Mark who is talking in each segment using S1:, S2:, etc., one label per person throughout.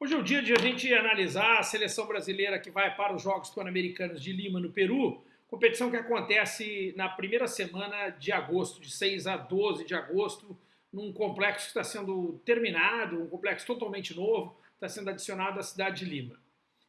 S1: Hoje é o dia de a gente analisar a seleção brasileira que vai para os Jogos Pan-Americanos de Lima, no Peru, competição que acontece na primeira semana de agosto, de 6 a 12 de agosto, num complexo que está sendo terminado, um complexo totalmente novo, está sendo adicionado à cidade de Lima.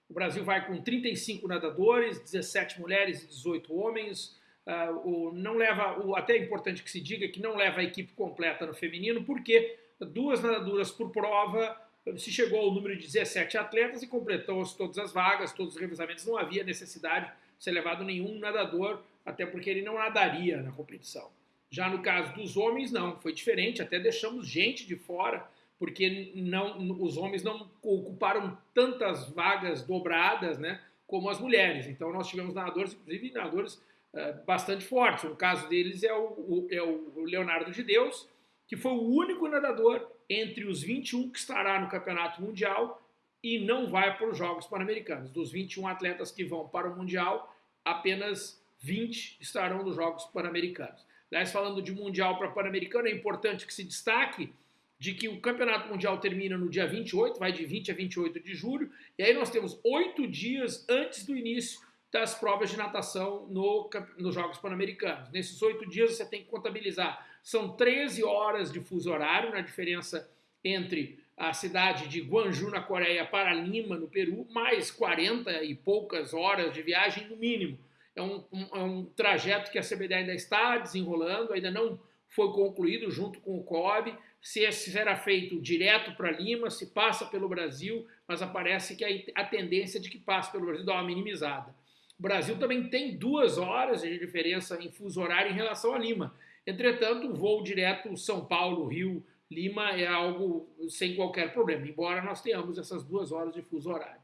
S1: O Brasil vai com 35 nadadores, 17 mulheres e 18 homens. Uh, o, não leva, o, até é importante que se diga que não leva a equipe completa no feminino, porque duas nadadoras por prova se chegou ao número de 17 atletas e completou-se todas as vagas, todos os revezamentos. Não havia necessidade de ser levado nenhum nadador, até porque ele não nadaria na competição. Já no caso dos homens, não, foi diferente, até deixamos gente de fora, porque não, os homens não ocuparam tantas vagas dobradas né, como as mulheres. Então nós tivemos nadadores, inclusive nadadores uh, bastante fortes. O caso deles é o, o, é o Leonardo de Deus, que foi o único nadador entre os 21 que estará no Campeonato Mundial e não vai para os Jogos Pan-Americanos. Dos 21 atletas que vão para o Mundial, apenas 20 estarão nos Jogos Pan-Americanos. Aliás, falando de Mundial para Pan-Americano, é importante que se destaque de que o Campeonato Mundial termina no dia 28, vai de 20 a 28 de julho, e aí nós temos oito dias antes do início das provas de natação no, nos Jogos Pan-Americanos. Nesses oito dias você tem que contabilizar são 13 horas de fuso horário na diferença entre a cidade de Guangzhou, na Coreia, para Lima, no Peru, mais 40 e poucas horas de viagem no mínimo. É um, um, é um trajeto que a CBD ainda está desenrolando, ainda não foi concluído junto com o COB, se será feito direto para Lima, se passa pelo Brasil, mas aparece que a, tendência de que passe pelo Brasil dá uma minimizada. O Brasil também tem duas horas de diferença em fuso horário em relação a Lima. Entretanto, o voo direto São Paulo, Rio, Lima é algo sem qualquer problema, embora nós tenhamos essas duas horas de fuso horário.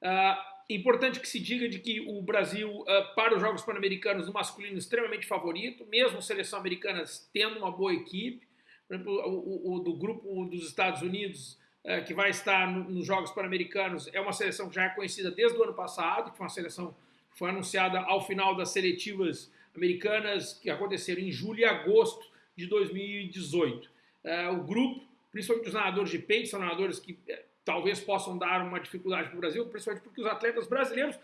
S1: Uh, importante que se diga de que o Brasil, uh, para os Jogos Pan-Americanos no masculino, extremamente favorito, mesmo a seleção americana tendo uma boa equipe. Por exemplo, o, o, o do grupo dos Estados Unidos, uh, que vai estar no, nos Jogos Pan-Americanos, é uma seleção que já é conhecida desde o ano passado, que foi uma seleção que foi anunciada ao final das seletivas americanas que aconteceram em julho e agosto de 2018. É, o grupo, principalmente os nadadores de peito, são nadadores que é, talvez possam dar uma dificuldade para o Brasil, principalmente porque os atletas brasileiros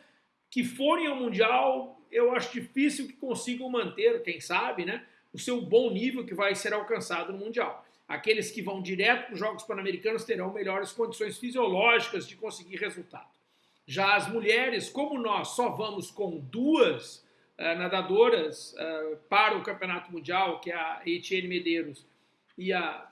S1: que forem ao Mundial, eu acho difícil que consigam manter, quem sabe, né, o seu bom nível que vai ser alcançado no Mundial. Aqueles que vão direto para os Jogos Pan-Americanos terão melhores condições fisiológicas de conseguir resultado. Já as mulheres, como nós só vamos com duas uh, nadadoras uh, para o Campeonato Mundial, que é a Etienne Medeiros e a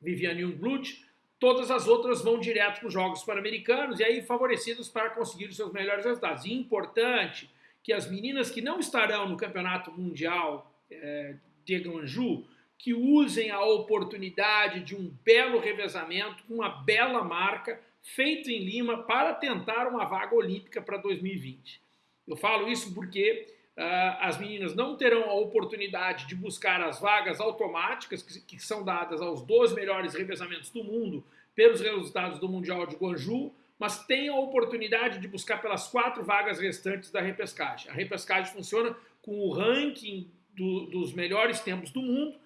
S1: Viviane Jungblut, todas as outras vão direto para os Jogos Pan-Americanos e aí favorecidas para conseguir os seus melhores resultados. E importante que as meninas que não estarão no Campeonato Mundial eh, de Guangzhou, que usem a oportunidade de um belo revezamento, uma bela marca, feito em Lima para tentar uma vaga olímpica para 2020. Eu falo isso porque ah, as meninas não terão a oportunidade de buscar as vagas automáticas que, são dadas aos 12 melhores revezamentos do mundo pelos resultados do Mundial de Guangzhou, mas têm a oportunidade de buscar pelas quatro vagas restantes da repescagem. A repescagem funciona com o ranking do, dos melhores tempos do mundo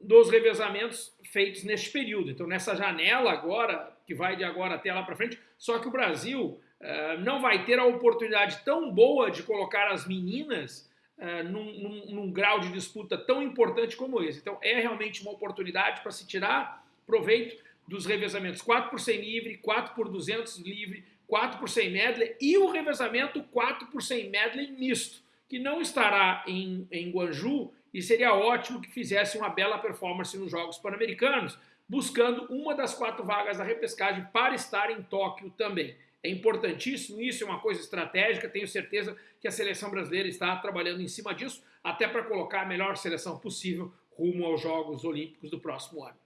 S1: dos revezamentos feitos neste período. Então, nessa janela agora, que vai de agora até lá para frente, só que o Brasil uh, não vai ter a oportunidade tão boa de colocar as meninas uh, num, num, num, grau de disputa tão importante como esse. Então, é realmente uma oportunidade para se tirar proveito dos revezamentos 4 por 100 livre, 4 por 200 livre, 4 por 100 medley e o revezamento 4 por 100 medley misto, que não estará em, em Guangzhou, e seria ótimo que fizesse uma bela performance nos Jogos Pan-Americanos, buscando uma das quatro vagas da repescagem para estar em Tóquio também. É importantíssimo, isso é uma coisa estratégica, tenho certeza que a seleção brasileira está trabalhando em cima disso, até para colocar a melhor seleção possível rumo aos Jogos Olímpicos do próximo ano.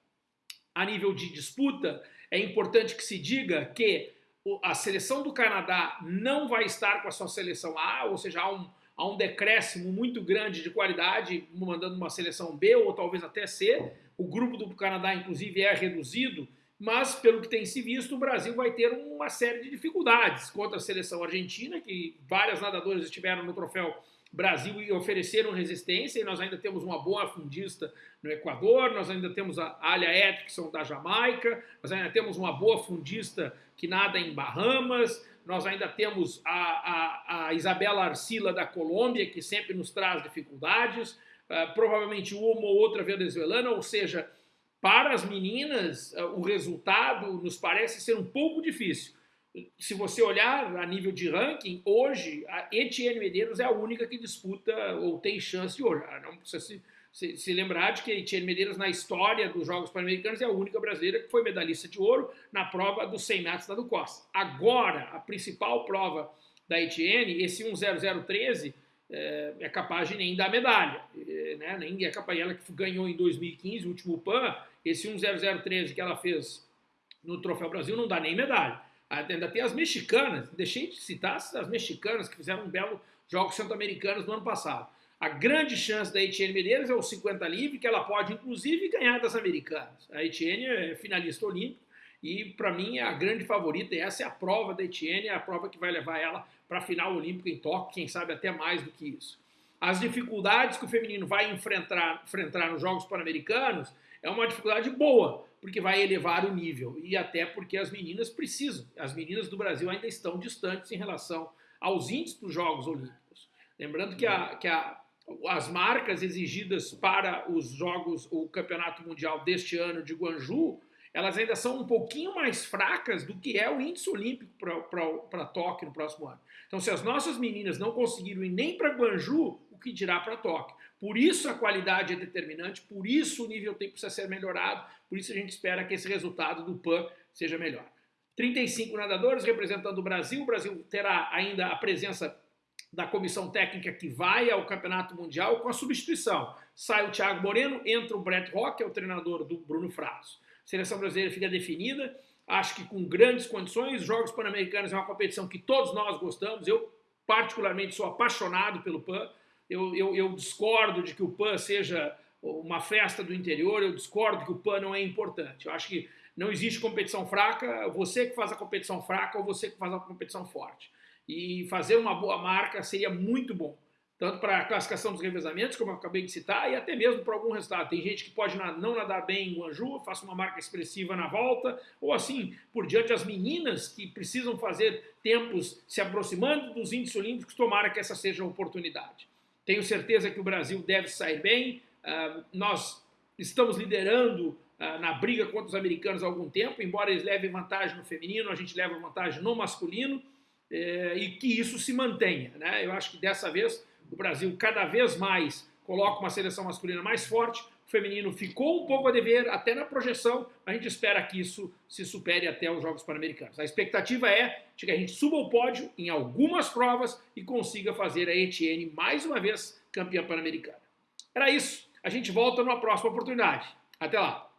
S1: A nível de disputa, é importante que se diga que a seleção do Canadá não vai estar com a sua seleção A, ou seja, há um, há um decréscimo muito grande de qualidade, mandando uma seleção B ou talvez até C. O grupo do Canadá, inclusive, é reduzido, mas pelo que tem se visto, o Brasil vai ter uma série de dificuldades contra a seleção argentina, que várias nadadoras estiveram no troféu Brasil e ofereceram resistência, e nós ainda temos uma boa fundista no Equador, nós ainda temos a Alia Atkinson da Jamaica, nós ainda temos uma boa fundista que nada em Bahamas, nós ainda temos a, a, a Isabela Arcila da Colômbia, que sempre nos traz dificuldades, uh, provavelmente uma ou outra venezuelana, ou seja, para as meninas, uh, o resultado nos parece ser um pouco difícil se você olhar a nível de ranking, hoje a Etienne Medeiros é a única que disputa ou tem chance de ouro. Não precisa se, se, se lembrar de que Etienne Medeiros, na história dos Jogos Pan-Americanos, é a única brasileira que foi medalhista de ouro na prova dos 100 metros da do Costa. Agora, a principal prova da Etienne, esse 10013, é, é capaz de nem dar medalha. É, né? Nem é capaz, ela que ganhou em 2015, o último PAN, esse 10013 que ela fez no Troféu Brasil não dá nem medalha. Ainda tem as mexicanas, deixei de citar as mexicanas que fizeram um belo Jogos Centro-Americanos no ano passado. A grande chance da Etienne Medeiros é o 50 livre, que ela pode inclusive ganhar das americanas. A Etienne é finalista olímpico e para mim é a grande favorita. E essa é a prova da Etienne, é a prova que vai levar ela para a final olímpica em Tóquio, quem sabe até mais do que isso. As dificuldades que o feminino vai enfrentar, enfrentar nos Jogos Pan-Americanos é uma dificuldade boa, porque vai elevar o nível e até porque as meninas precisam. As meninas do Brasil ainda estão distantes em relação aos índices dos Jogos Olímpicos. Lembrando que, a, que a, as marcas exigidas para os Jogos, o Campeonato Mundial deste ano de Guangzhou, elas ainda são um pouquinho mais fracas do que é o índice olímpico para Tóquio no próximo ano. Então, se as nossas meninas não conseguiram ir nem para Guangzhou, o que dirá para Tóquio? Por isso a qualidade é determinante, por isso o nível tem precisa ser melhorado, por isso a gente espera que esse resultado do PAN seja melhor. 35 nadadores representando o Brasil, o Brasil terá ainda a presença da comissão técnica que vai ao Campeonato Mundial com a substituição. Sai o Thiago Moreno, entra o Brett Rock, que é o treinador do Bruno Frasso. A seleção brasileira fica definida, acho que com grandes condições. Os Jogos Pan-Americanos é uma competição que todos nós gostamos. Eu, particularmente, sou apaixonado pelo PAN eu, eu, eu discordo de que o PAN seja uma festa do interior, eu discordo que o PAN não é importante. Eu acho que não existe competição fraca, você que faz a competição fraca ou você que faz a competição forte. E fazer uma boa marca seria muito bom, tanto para a classificação dos revezamentos, como eu acabei de citar, e até mesmo para algum resultado. Tem gente que pode não nadar bem em Guanju, faça uma marca expressiva na volta, ou assim por diante. As meninas que precisam fazer tempos se aproximando dos índices olímpicos, tomara que essa seja a oportunidade. Tenho certeza que o Brasil deve sair bem. Uh, nós estamos liderando uh, na briga contra os americanos há algum tempo, embora eles levem vantagem no feminino, a gente leva vantagem no masculino, eh, e que isso se mantenha. Né? Eu acho que dessa vez o Brasil cada vez mais coloca uma seleção masculina mais forte, feminino ficou um pouco a dever, até na projeção, a gente espera que isso se supere até os Jogos Pan-Americanos. A expectativa é de que a gente suba o pódio em algumas provas e consiga fazer a Etienne mais uma vez campeã pan-americana. Era isso. A gente volta numa próxima oportunidade. Até lá.